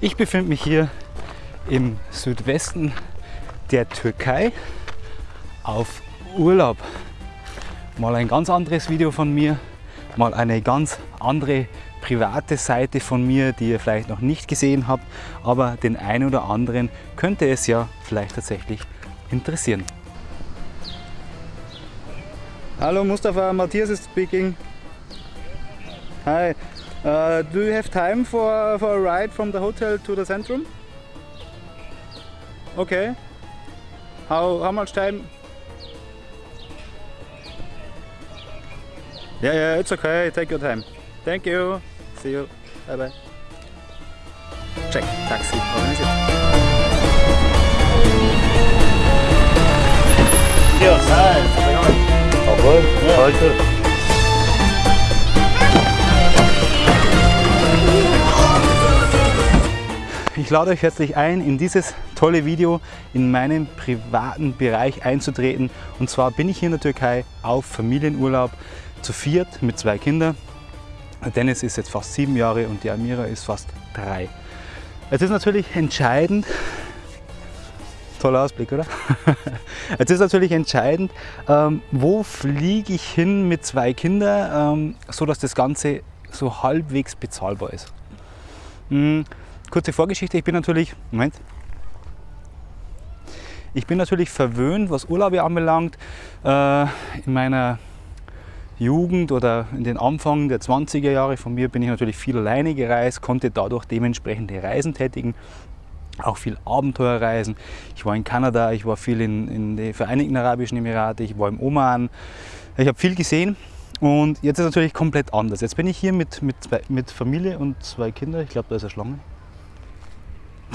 Ich befinde mich hier im Südwesten der Türkei auf Urlaub. Mal ein ganz anderes Video von mir, mal eine ganz andere private Seite von mir, die ihr vielleicht noch nicht gesehen habt, aber den einen oder anderen könnte es ja vielleicht tatsächlich interessieren. Hallo Mustafa, Matthias is speaking. Hi, uh, do you have time for, for a ride from the hotel to the Centrum? Okay. How, how much time? Yeah, yeah, it's okay. Take your time. Thank you. See you. Bye bye. Check. Taxi organisiert. Yes, hi. Jawohl, heute. Ich lade euch herzlich ein, in dieses tolle Video in meinen privaten Bereich einzutreten. Und zwar bin ich hier in der Türkei auf Familienurlaub zu viert mit zwei Kindern. Dennis ist jetzt fast sieben Jahre und die Amira ist fast drei. Es ist natürlich entscheidend, toller Ausblick, oder? es ist natürlich entscheidend, ähm, wo fliege ich hin mit zwei Kindern, ähm, so dass das Ganze so halbwegs bezahlbar ist. Mhm. Kurze Vorgeschichte, ich bin natürlich, Moment, ich bin natürlich verwöhnt, was Urlaube anbelangt. Äh, in meiner Jugend oder in den Anfang der 20er Jahre von mir bin ich natürlich viel alleine gereist, konnte dadurch dementsprechende Reisen tätigen, auch viel Abenteuerreisen. Ich war in Kanada, ich war viel in, in den Vereinigten Arabischen Emirate, ich war im Oman. Ich habe viel gesehen und jetzt ist es natürlich komplett anders. Jetzt bin ich hier mit, mit, mit Familie und zwei Kindern. Ich glaube, da ist eine Schlange.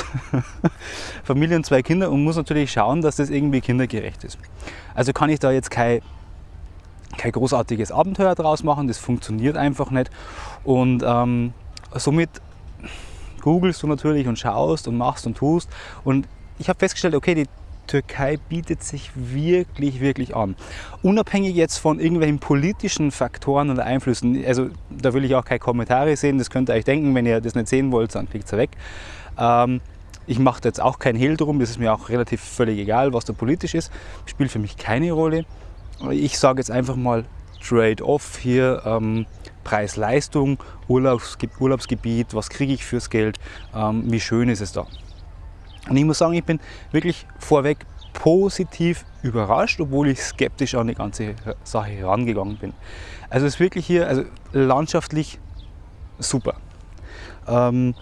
Familie und zwei Kinder und muss natürlich schauen, dass das irgendwie kindergerecht ist. Also kann ich da jetzt kein, kein großartiges Abenteuer draus machen, das funktioniert einfach nicht. Und ähm, somit googelst du natürlich und schaust und machst und tust. Und ich habe festgestellt, okay, die Türkei bietet sich wirklich, wirklich an. Unabhängig jetzt von irgendwelchen politischen Faktoren oder Einflüssen, also da will ich auch keine Kommentare sehen, das könnt ihr euch denken, wenn ihr das nicht sehen wollt, dann klickt es weg. Ähm, ich mache jetzt auch kein Hehl drum, das ist mir auch relativ völlig egal, was da politisch ist, spielt für mich keine Rolle. Ich sage jetzt einfach mal Trade-off hier, ähm, Preis-Leistung, Urlaubsgebiet, was kriege ich fürs Geld, ähm, wie schön ist es da. Und ich muss sagen, ich bin wirklich vorweg positiv überrascht, obwohl ich skeptisch an die ganze Sache herangegangen bin. Also es ist wirklich hier also landschaftlich super. Ähm,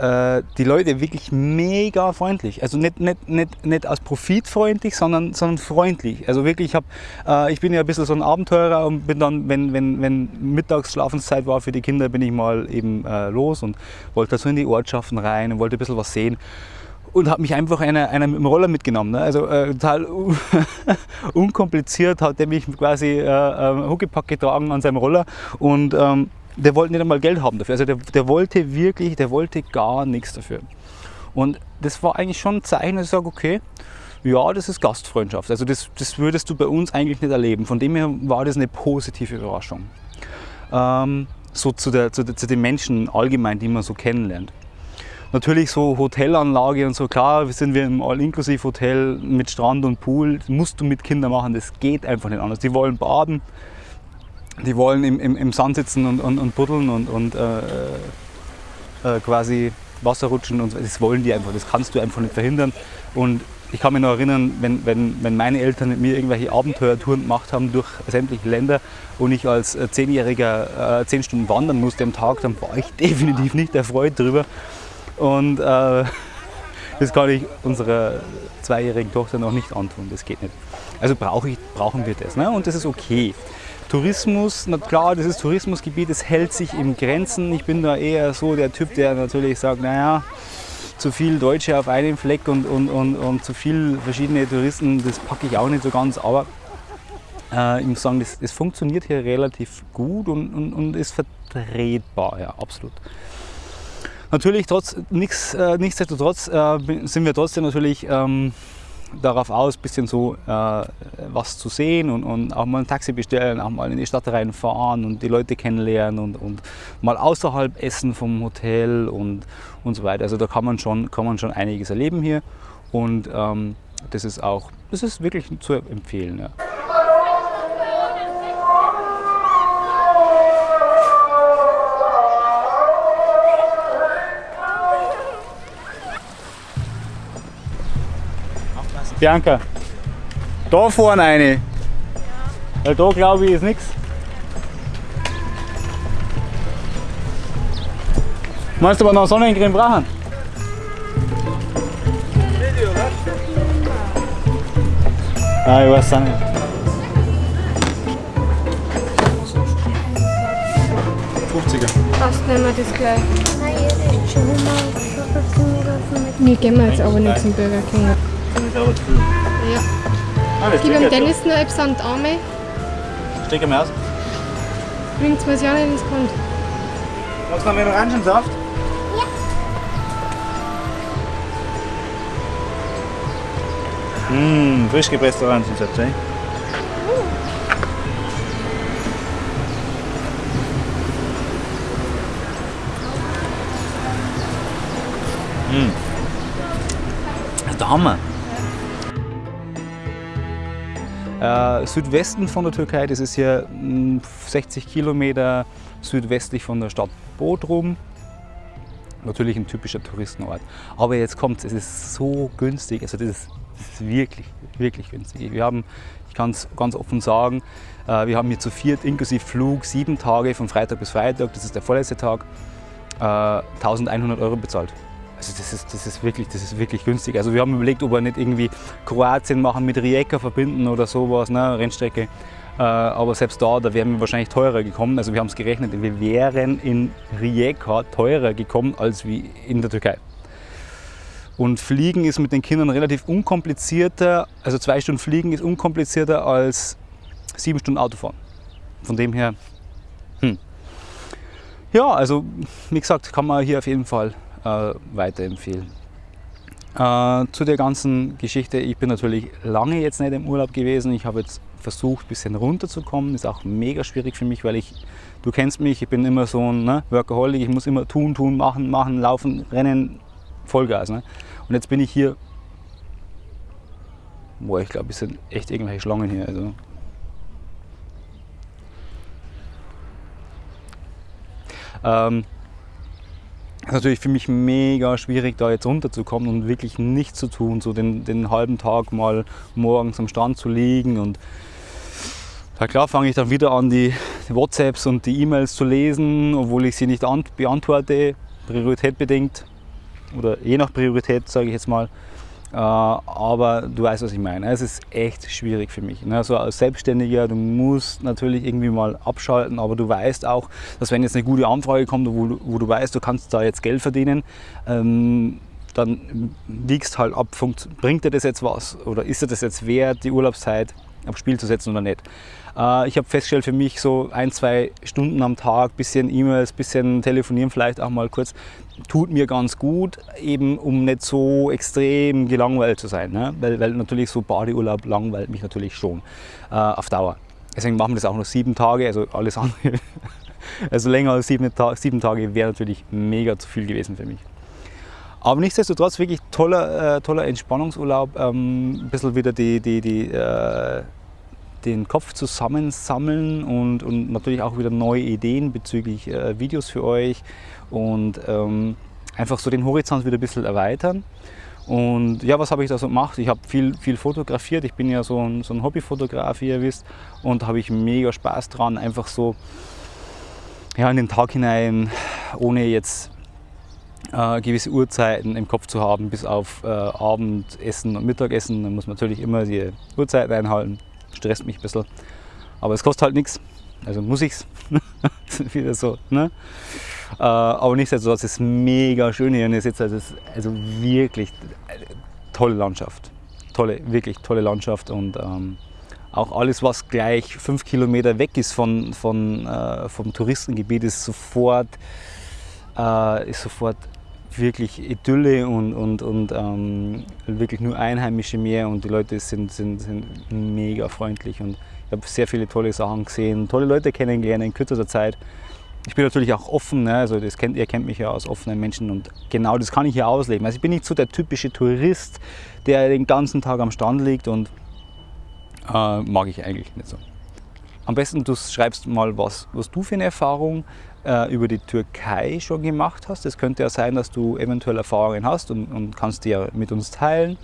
äh, die Leute wirklich mega freundlich. Also nicht, nicht, nicht, nicht als profitfreundlich, sondern, sondern freundlich. Also wirklich, ich, hab, äh, ich bin ja ein bisschen so ein Abenteurer und bin dann, wenn, wenn, wenn Mittagsschlafenszeit war für die Kinder, bin ich mal eben äh, los und wollte so in die Ortschaften rein und wollte ein bisschen was sehen und habe mich einfach einer, einer mit dem Roller mitgenommen. Ne? Also äh, total unkompliziert hat er mich quasi äh, äh, Huckepack getragen an seinem Roller und ähm, der wollte nicht einmal Geld haben dafür. Also der, der wollte wirklich, der wollte gar nichts dafür. Und das war eigentlich schon ein Zeichen, dass ich sage, okay, ja, das ist Gastfreundschaft. Also das, das würdest du bei uns eigentlich nicht erleben. Von dem her war das eine positive Überraschung. Ähm, so zu, der, zu, zu den Menschen allgemein, die man so kennenlernt. Natürlich so Hotelanlage und so, klar, sind wir im All-Inklusiv-Hotel mit Strand und Pool, musst du mit Kindern machen, das geht einfach nicht anders. Die wollen baden, die wollen im, im, im Sand sitzen und, und, und buddeln und, und äh, äh, quasi Wasser rutschen und das wollen die einfach, das kannst du einfach nicht verhindern. Und ich kann mich noch erinnern, wenn, wenn, wenn meine Eltern mit mir irgendwelche Abenteuertouren gemacht haben durch sämtliche Länder und ich als äh, Zehnjähriger äh, zehn Stunden wandern musste am Tag, dann war ich definitiv nicht erfreut darüber. Und äh, das kann ich unserer zweijährigen Tochter noch nicht antun, das geht nicht. Also brauch ich, brauchen wir das ne? und das ist okay. Tourismus, na klar, das ist Tourismusgebiet, es hält sich in Grenzen. Ich bin da eher so der Typ, der natürlich sagt, naja, zu viel Deutsche auf einem Fleck und, und, und, und zu viel verschiedene Touristen, das packe ich auch nicht so ganz. Aber äh, ich muss sagen, das, das funktioniert hier relativ gut und, und, und ist vertretbar, ja, absolut. Natürlich, trotz, nix, äh, nichtsdestotrotz äh, sind wir trotzdem natürlich ähm, darauf aus, ein bisschen so äh, was zu sehen und, und, auch mal ein Taxi bestellen, auch mal in die Stadt reinfahren und die Leute kennenlernen und, und mal außerhalb essen vom Hotel und, und so weiter. Also da kann man schon, kann man schon einiges erleben hier und ähm, das ist auch, das ist wirklich zu empfehlen. Ja. Bianca, da vorne eine. Weil da glaube ich ist nichts. Meinst du aber noch Sonnencreme brauchen? Ah, ich weiß auch nicht. Passt, nehmen wir das gleich. Nein, ist schon mal Burger Nee, gehen wir jetzt aber nicht zum Burger King. Das ist aber zu viel. Ja. Ah, Gib ihm er Dennis noch etwas an die Arme. Steck ihn aus. Bringt mir ja nicht ins Grund. Magst du noch einen Orangensaft? Mmh, frisch gepresster Orangensaft, ey. Das ist der Hammer. Äh, Südwesten von der Türkei, das ist hier mh, 60 Kilometer südwestlich von der Stadt Bodrum. Natürlich ein typischer Touristenort. Aber jetzt kommt es ist so günstig, also das ist, das ist wirklich, wirklich günstig. Wir haben, ich kann es ganz offen sagen, äh, wir haben hier zu viert inklusive Flug sieben Tage von Freitag bis Freitag, das ist der vorletzte Tag, äh, 1100 Euro bezahlt. Also das ist, das, ist wirklich, das ist wirklich günstig. Also wir haben überlegt, ob wir nicht irgendwie Kroatien machen mit Rijeka verbinden oder sowas, ne, Rennstrecke. Äh, aber selbst da, da wären wir wahrscheinlich teurer gekommen. Also wir haben es gerechnet, wir wären in Rijeka teurer gekommen als wie in der Türkei. Und Fliegen ist mit den Kindern relativ unkomplizierter, also zwei Stunden Fliegen ist unkomplizierter als sieben Stunden Autofahren. Von dem her, hm. ja, also wie gesagt, kann man hier auf jeden Fall äh, weiterempfehlen. Äh, zu der ganzen Geschichte, ich bin natürlich lange jetzt nicht im Urlaub gewesen. Ich habe jetzt versucht, ein bisschen runterzukommen. Ist auch mega schwierig für mich, weil ich, du kennst mich, ich bin immer so ein ne, Workaholic. Ich muss immer tun, tun, machen, machen, laufen, rennen, Vollgas. Ne? Und jetzt bin ich hier, boah, ich glaube, es sind echt irgendwelche Schlangen hier. Also. Ähm, ist natürlich für mich mega schwierig, da jetzt runterzukommen und wirklich nichts zu tun, so den, den halben Tag mal morgens am Strand zu liegen und ja klar fange ich dann wieder an, die, WhatsApps und die E-Mails zu lesen, obwohl ich sie nicht an, beantworte, Priorität bedingt oder je nach Priorität, sage ich jetzt mal. Äh, aber du weißt, was ich meine. Es ist echt schwierig für mich. Ne? Als Selbstständiger, du musst natürlich irgendwie mal abschalten, aber du weißt auch, dass wenn jetzt eine gute Anfrage kommt, wo, du- wo du weißt, du kannst da jetzt Geld verdienen, ähm, dann wiegst halt ab, bringt dir das jetzt was oder ist dir das jetzt wert, die Urlaubszeit aufs Spiel zu setzen oder nicht. Äh, ich habe festgestellt für mich so ein, zwei Stunden am Tag, bisschen E-Mails, bisschen telefonieren vielleicht auch mal kurz, tut mir ganz gut, eben um nicht so extrem gelangweilt zu sein. Ne? Weil, weil natürlich so Badeurlaub langweilt mich natürlich schon äh, auf Dauer. Deswegen machen wir das auch nur sieben Tage, also alles andere. Also länger als sieben, Ta sieben Tage wäre natürlich mega zu viel gewesen für mich. Aber nichtsdestotrotz wirklich toller, äh, toller Entspannungsurlaub. Ähm, ein bisschen wieder die, die, die, äh, den Kopf zusammensammeln und, und natürlich auch wieder neue Ideen bezüglich äh, Videos für euch und ähm, einfach so den Horizont wieder ein bisschen erweitern. Und ja, was habe ich da so gemacht? Ich habe viel, viel fotografiert. Ich bin ja so ein, so ein Hobbyfotograf, wie ihr wisst. Und da habe ich mega Spaß dran, einfach so ja, in den Tag hinein, ohne jetzt äh, gewisse Uhrzeiten im Kopf zu haben, bis auf äh, Abendessen und Mittagessen. Da muss man natürlich immer die Uhrzeiten einhalten. Stresst mich ein bisschen. Aber es kostet halt nichts. Also muss ich's. Wieder so. Ne? Äh, aber nichtsdestotrotz ist es mega schön hier und ihr seht, also, es ist also wirklich eine tolle Landschaft. Tolle, wirklich tolle Landschaft und ähm, auch alles, was gleich fünf Kilometer weg ist von, von, äh, vom Touristengebiet, ist sofort, äh, ist sofort wirklich Idylle und, und, und ähm, wirklich nur Einheimische mehr und die Leute sind, sind, sind mega freundlich und ich habe sehr viele tolle Sachen gesehen, tolle Leute kennengelernt in kürzester Zeit. Ich bin natürlich auch offen, ne? also das kennt, ihr kennt mich ja als offenen Menschen und genau das kann ich hier ausleben. Also ich bin nicht so der typische Tourist, der den ganzen Tag am Strand liegt und äh, mag ich eigentlich nicht so. Am besten du schreibst mal, was, was du für eine Erfahrung äh, über die Türkei schon gemacht hast. Es könnte ja sein, dass du eventuell Erfahrungen hast und, und kannst die ja mit uns teilen.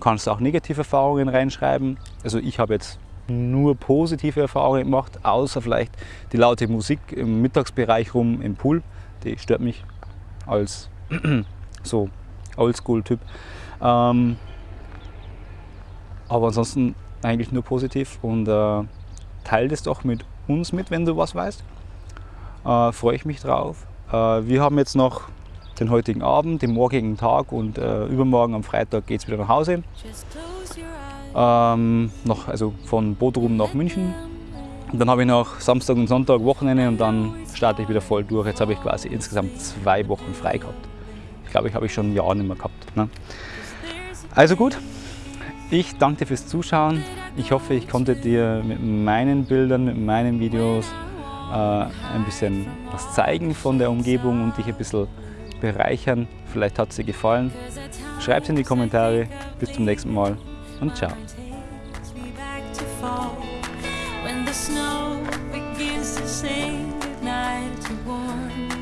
Kannst auch negative Erfahrungen reinschreiben. Also ich habe jetzt nur positive Erfahrungen gemacht, außer vielleicht die laute Musik im Mittagsbereich rum im Pool. Die stört mich als so Oldschool-Typ. Ähm, aber ansonsten eigentlich nur positiv und äh, teile das doch mit uns mit, wenn du was weißt. Äh, Freue ich mich drauf. Äh, wir haben jetzt noch den heutigen Abend, den morgigen Tag und äh, übermorgen am Freitag geht es wieder nach Hause. Ähm, noch, also von Bodrum nach München. Und dann habe ich noch Samstag und Sonntag Wochenende und dann starte ich wieder voll durch. Jetzt habe ich quasi insgesamt zwei Wochen frei gehabt. Ich glaube, ich habe ich schon ein Jahr nicht mehr gehabt. Ne? Also gut, ich danke dir fürs Zuschauen. Ich hoffe, ich konnte dir mit meinen Bildern, mit meinen Videos äh, ein bisschen was zeigen von der Umgebung und dich ein bisschen bereichern. Vielleicht hat es dir gefallen. Schreib es in die Kommentare. Bis zum nächsten Mal und ciao.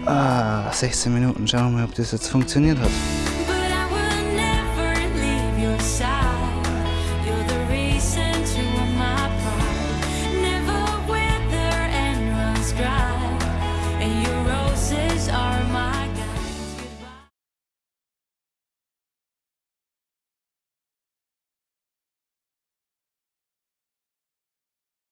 Ah, 16 Minuten. Schauen wir mal, ob das jetzt funktioniert hat.